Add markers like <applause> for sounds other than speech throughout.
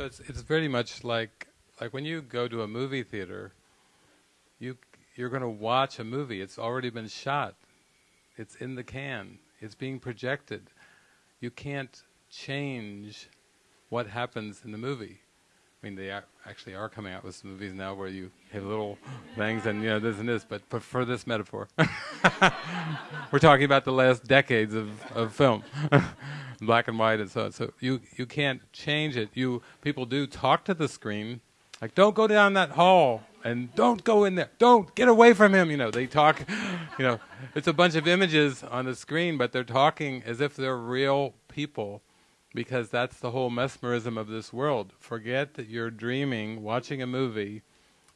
So it's it's very much like like when you go to a movie theater, you you're going to watch a movie. It's already been shot. It's in the can. It's being projected. You can't change what happens in the movie. I mean, they are, actually are coming out with some movies now where you have little things and you know this and this. But, but for this metaphor, <laughs> we're talking about the last decades of, of film, <laughs> black and white and so on. So you you can't change it. You people do talk to the screen, like don't go down that hall and don't go in there. Don't get away from him. You know they talk. <laughs> You know it's a bunch of images on the screen, but they're talking as if they're real people because that's the whole mesmerism of this world. Forget that you're dreaming, watching a movie,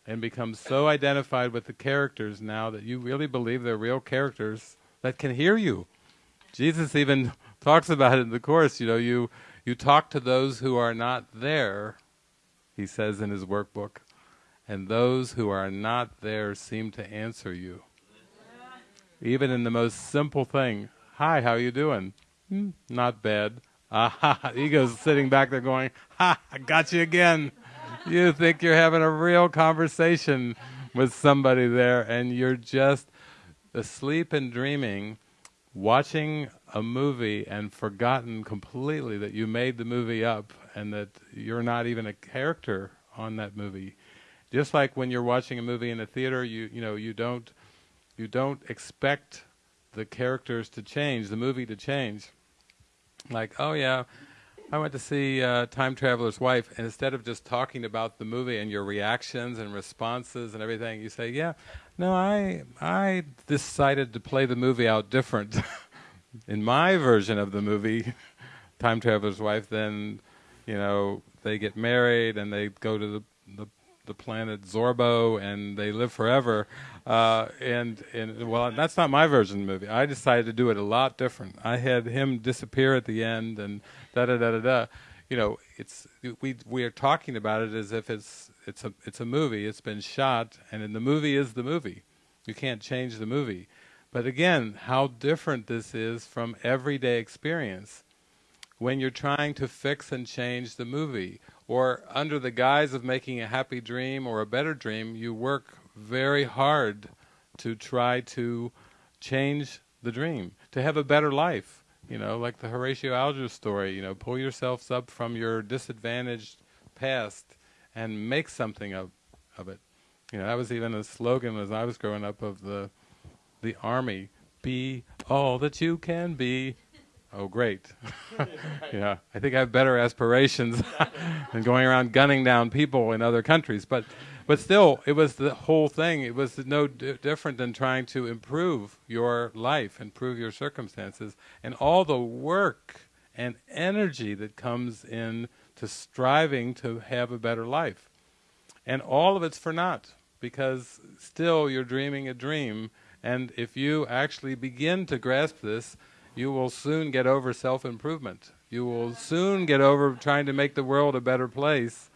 and become so identified with the characters now that you really believe they're real characters that can hear you. Jesus even talks about it in the course. You know, you you talk to those who are not there. He says in his workbook, and those who are not there seem to answer you. Even in the most simple thing, "Hi, how are you doing?" Hmm, not bad. <laughs> Ah, ego's sitting back there going, "Ha, I got you again." You think you're having a real conversation with somebody there, and you're just asleep and dreaming, watching a movie and forgotten completely that you made the movie up and that you're not even a character on that movie. Just like when you're watching a movie in a theater, you you know you don't you don't expect the characters to change, the movie to change like, oh yeah, I went to see uh, Time Traveler's Wife, and instead of just talking about the movie and your reactions and responses and everything, you say, yeah, no, I I decided to play the movie out different <laughs> in my version of the movie, <laughs> Time Traveler's Wife. Then, you know, they get married and they go to the the, the planet Zorbo and they live forever. Uh, and and well, that's not my version of the movie. I decided to do it a lot different. I had him disappear at the end, and da da da da da. You know, it's we we are talking about it as if it's it's a it's a movie. It's been shot, and in the movie is the movie. You can't change the movie. But again, how different this is from everyday experience when you're trying to fix and change the movie, or under the guise of making a happy dream or a better dream, you work very hard to try to change the dream, to have a better life. You know, like the Horatio Alger story, you know, pull yourselves up from your disadvantaged past and make something of, of it. You know, that was even a slogan as I was growing up of the the army, be all that you can be. Oh, great. <laughs> yeah, I think I have better aspirations <laughs> than going around gunning down people in other countries. But but still, it was the whole thing. It was no different than trying to improve your life, improve your circumstances, and all the work and energy that comes in to striving to have a better life. And all of it's for naught, because still you're dreaming a dream, and if you actually begin to grasp this, you will soon get over self-improvement. You will soon get over trying to make the world a better place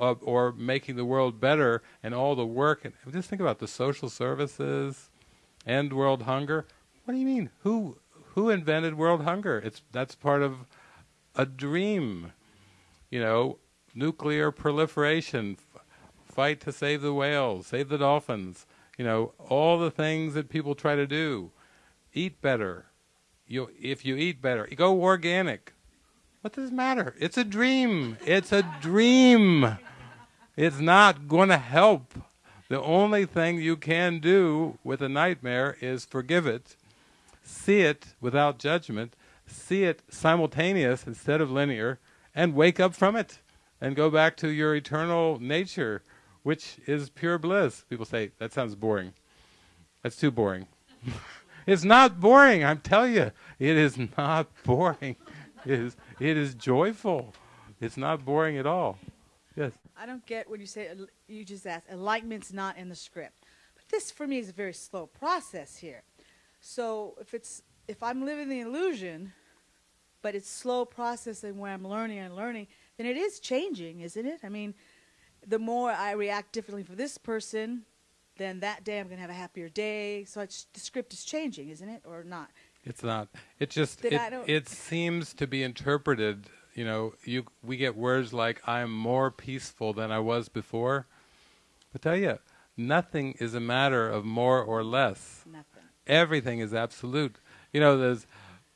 uh, or making the world better and all the work. And just think about the social services, end world hunger. What do you mean? Who who invented world hunger? It's that's part of a dream. You know, nuclear proliferation, fight to save the whales, save the dolphins. You know, all the things that people try to do. Eat better. You if you eat better, go organic. What does it matter? It's a dream. It's a dream. It's not going to help. The only thing you can do with a nightmare is forgive it, see it without judgment, see it simultaneous instead of linear, and wake up from it and go back to your eternal nature, which is pure bliss. People say, that sounds boring. That's too boring. <laughs> it's not boring, I'm telling you. It is not <laughs> boring. It is it is joyful. It's not boring at all. Yes. I don't get when you say uh, you just asked enlightenment's not in the script, but this for me is a very slow process here. So if it's if I'm living the illusion, but it's slow processing where I'm learning and learning, then it is changing, isn't it? I mean, the more I react differently for this person, then that day I'm going to have a happier day. So the script is changing, isn't it, or not? It's not. It just it, it seems to be interpreted you know, you we get words like "I am more peaceful than I was before." But tell you, nothing is a matter of more or less. Nothing. Everything is absolute. You know, there's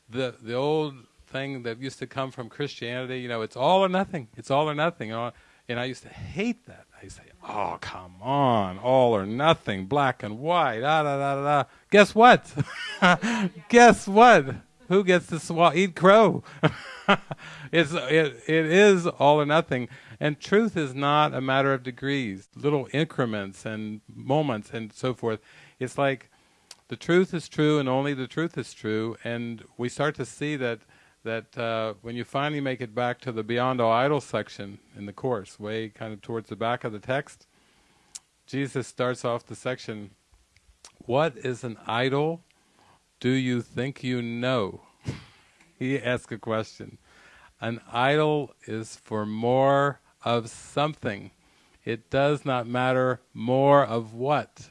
the the old thing that used to come from Christianity. You know, it's all or nothing. It's all or nothing. Uh, and I used to hate that. I used to say, "Oh, come on, all or nothing, black and white." Ah, da da da da. Guess what? <laughs> Guess what? Who gets to swallow, eat crow? <laughs> it's it, it is all or nothing, and truth is not a matter of degrees, little increments and moments and so forth. It's like the truth is true, and only the truth is true, and we start to see that that uh, when you finally make it back to the Beyond All Idols section in the course, way kind of towards the back of the text, Jesus starts off the section, What is an idol? Do you think you know? <laughs> he asks a question. An idol is for more of something. It does not matter more of what.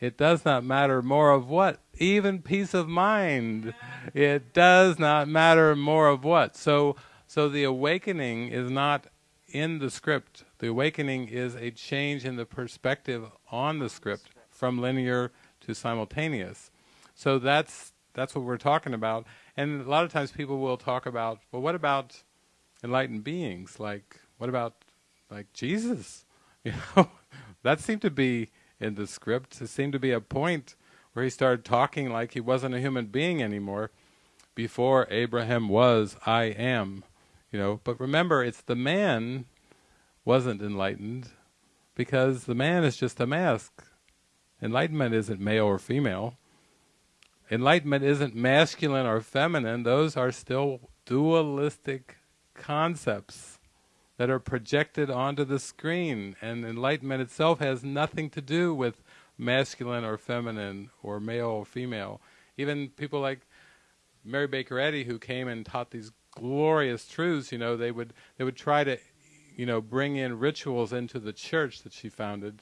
It does not matter more of what? Even peace of mind. It does not matter more of what. So, so the awakening is not in the script. The awakening is a change in the perspective on the script from linear to simultaneous. So that's that's what we're talking about. And a lot of times people will talk about, well, what about enlightened beings? Like, what about like Jesus? <laughs> You know, that seemed to be in the script. It seemed to be a point where he started talking like he wasn't a human being anymore. Before Abraham was, I am. You know, but remember, it's the man wasn't enlightened because the man is just a mask. Enlightenment isn't male or female. Enlightenment isn't masculine or feminine. Those are still dualistic concepts that are projected onto the screen. And enlightenment itself has nothing to do with masculine or feminine or male or female. Even people like Mary Baker Eddy, who came and taught these glorious truths, you know, they would they would try to, you know, bring in rituals into the church that she founded.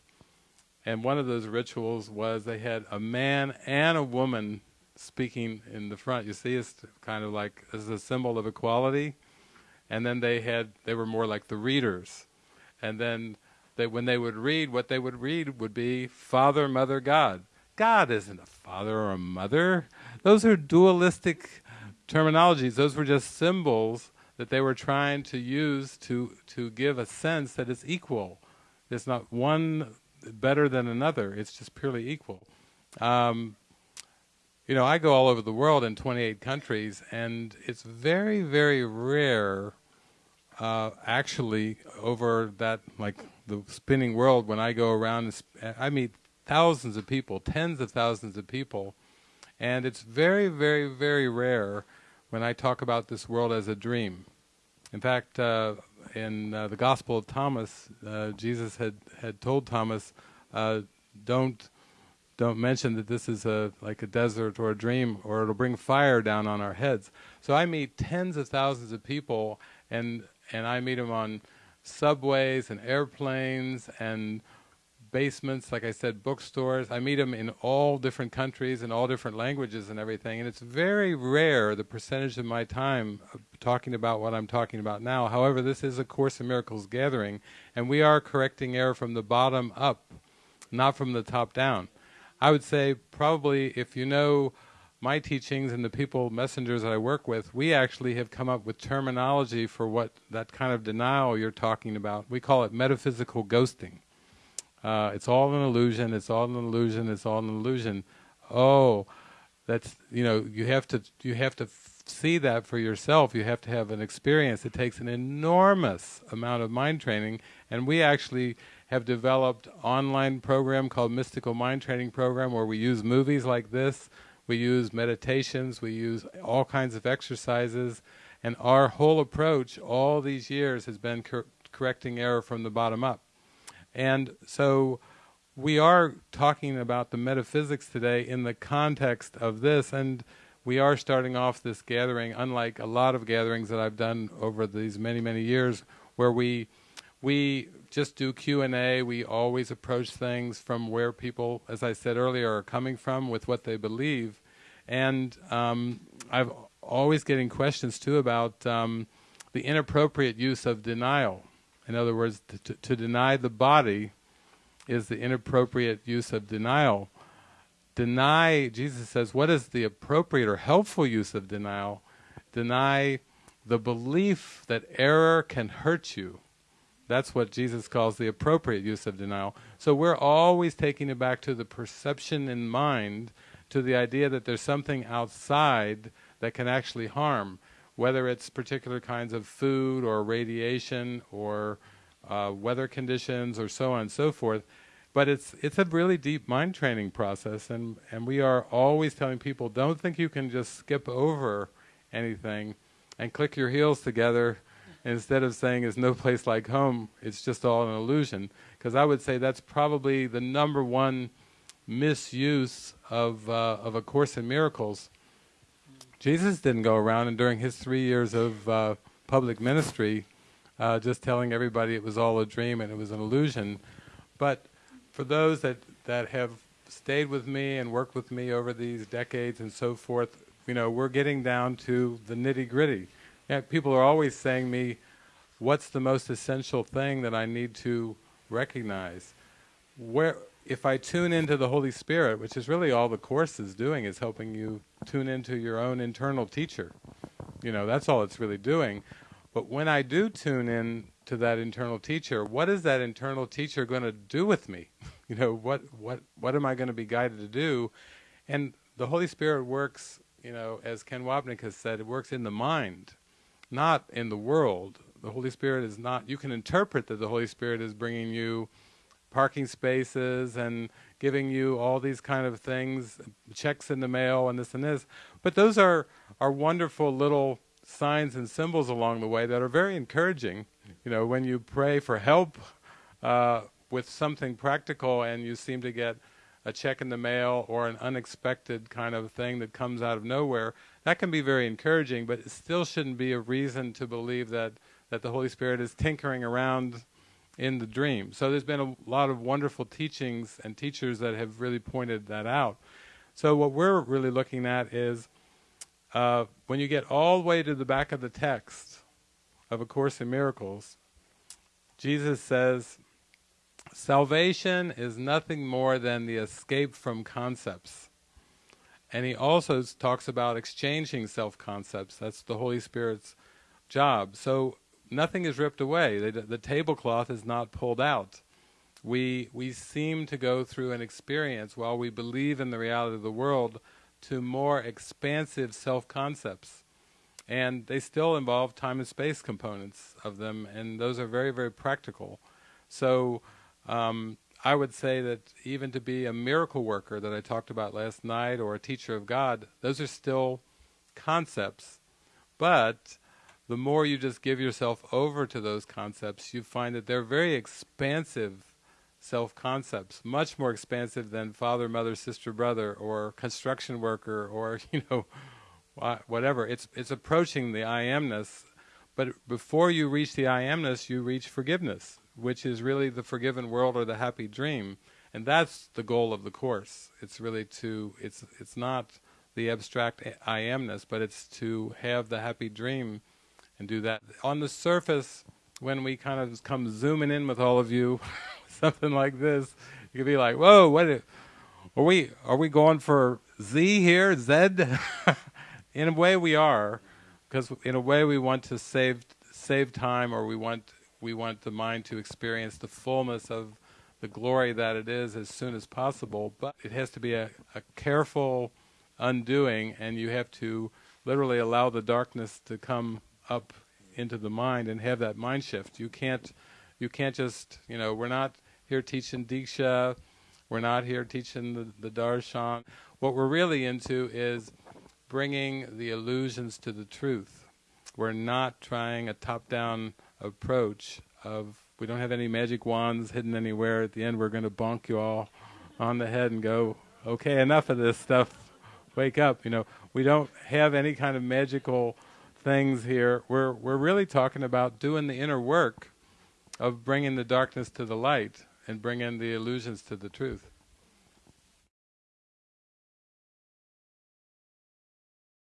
And one of those rituals was they had a man and a woman speaking in the front. You see, it's kind of like as a symbol of equality and then they had they were more like the readers, and then they when they would read, what they would read would be Father, Mother, God. God isn't a father or a mother. Those are dualistic terminologies. Those were just symbols that they were trying to use to to give a sense that it's equal. It's not one better than another. It's just purely equal. Um, you know, I go all over the world in 28 countries, and it's very, very rare, uh, actually, over that, like, the spinning world, when I go around, sp- I meet thousands of people, tens of thousands of people, and it's very, very, very rare when I talk about this world as a dream. In fact, uh, in uh, the Gospel of Thomas, uh, Jesus had, had told Thomas, uh, don't don't mention that this is a like a desert or a dream or it'll bring fire down on our heads. So I meet tens of thousands of people and and I meet them on subways and airplanes and basements, like I said, bookstores. I meet them in all different countries and all different languages and everything. And it's very rare the percentage of my time talking about what I'm talking about now. However, this is a Course in Miracles gathering, and we are correcting error from the bottom up, not from the top down. I would say probably if you know my teachings and the people, messengers that I work with, we actually have come up with terminology for what that kind of denial you're talking about. We call it metaphysical ghosting. Uh, it's all an illusion. It's all an illusion. It's all an illusion. Oh, that's you know you have to you have to see that for yourself. You have to have an experience. It takes an enormous amount of mind training, and we actually have developed online program called Mystical Mind Training Program where we use movies like this, we use meditations, we use all kinds of exercises, and our whole approach all these years has been cor- correcting error from the bottom up. And so we are talking about the metaphysics today in the context of this, and we are starting off this gathering, unlike a lot of gatherings that I've done over these many, many years, where we we just do Q&A. We always approach things from where people, as I said earlier, are coming from with what they believe. And um, I've always getting questions too about um, the inappropriate use of denial. In other words, to, to deny the body is the inappropriate use of denial. Deny, Jesus says, what is the appropriate or helpful use of denial? Deny the belief that error can hurt you. That's what Jesus calls the appropriate use of denial. So we're always taking it back to the perception in mind, to the idea that there's something outside that can actually harm, whether it's particular kinds of food or radiation or uh, weather conditions or so on and so forth. But it's it's a really deep mind training process, and and we are always telling people, don't think you can just skip over anything and click your heels together instead of saying "is no place like home." It's just all an illusion. Because I would say that's probably the number one misuse of uh, of a course in miracles. Jesus didn't go around and during his three years of uh, public ministry, uh, just telling everybody it was all a dream and it was an illusion. But for those that, that have stayed with me and worked with me over these decades and so forth, you know, we're getting down to the nitty gritty. Yeah, people are always saying me, what's the most essential thing that I need to recognize? Where, if I tune into the Holy Spirit, which is really all the Course is doing, is helping you tune into your own internal teacher. You know, that's all it's really doing. But when I do tune in to that internal teacher, what is that internal teacher going to do with me? <laughs> you know, what what what am I going to be guided to do? And the Holy Spirit works, you know, as Ken Wapnick has said, it works in the mind, not in the world. The Holy Spirit is not. You can interpret that the Holy Spirit is bringing you parking spaces and giving you all these kind of things, checks in the mail and this and this. But those are are wonderful little signs and symbols along the way that are very encouraging. You know, when you pray for help uh, with something practical and you seem to get a check in the mail or an unexpected kind of thing that comes out of nowhere, that can be very encouraging, but it still shouldn't be a reason to believe that, that the Holy Spirit is tinkering around in the dream. So there's been a lot of wonderful teachings and teachers that have really pointed that out. So what we're really looking at is uh, when you get all the way to the back of the text of A Course in Miracles, Jesus says, salvation is nothing more than the escape from concepts. And he also talks about exchanging self-concepts. That's the Holy Spirit's job. So nothing is ripped away. The, the tablecloth is not pulled out. We, we seem to go through an experience while we believe in the reality of the world to more expansive self-concepts. And they still involve time and space components of them, and those are very, very practical. So um, I would say that even to be a miracle worker that I talked about last night, or a teacher of God, those are still concepts. But the more you just give yourself over to those concepts, you find that they're very expansive self-concepts, much more expansive than father, mother, sister, brother, or construction worker, or <laughs> you know, whatever. It's it's approaching the I amness, but before you reach the I amness, you reach forgiveness, which is really the forgiven world or the happy dream, and that's the goal of the course. It's really to it's it's not the abstract I amness, but it's to have the happy dream and do that. On the surface, when we kind of come zooming in with all of you, <laughs> something like this, you could be like, "Whoa, what are we? Are we going for Z here? Z?" <laughs> in a way, we are, because in a way we want to save save time, or we want we want the mind to experience the fullness of the glory that it is as soon as possible. But it has to be a, a careful undoing, and you have to literally allow the darkness to come up into the mind and have that mind shift. You can't, you can't just, you know, we're not here teaching Diksha, we're not here teaching the, the darshan. What we're really into is bringing the illusions to the truth. We're not trying a top-down approach of, we don't have any magic wands hidden anywhere. At the end we're going to bonk you all on the head and go, okay, enough of this stuff, wake up. You know, we don't have any kind of magical things here. We're we're really talking about doing the inner work of bringing the darkness to the light and bringing the illusions to the truth.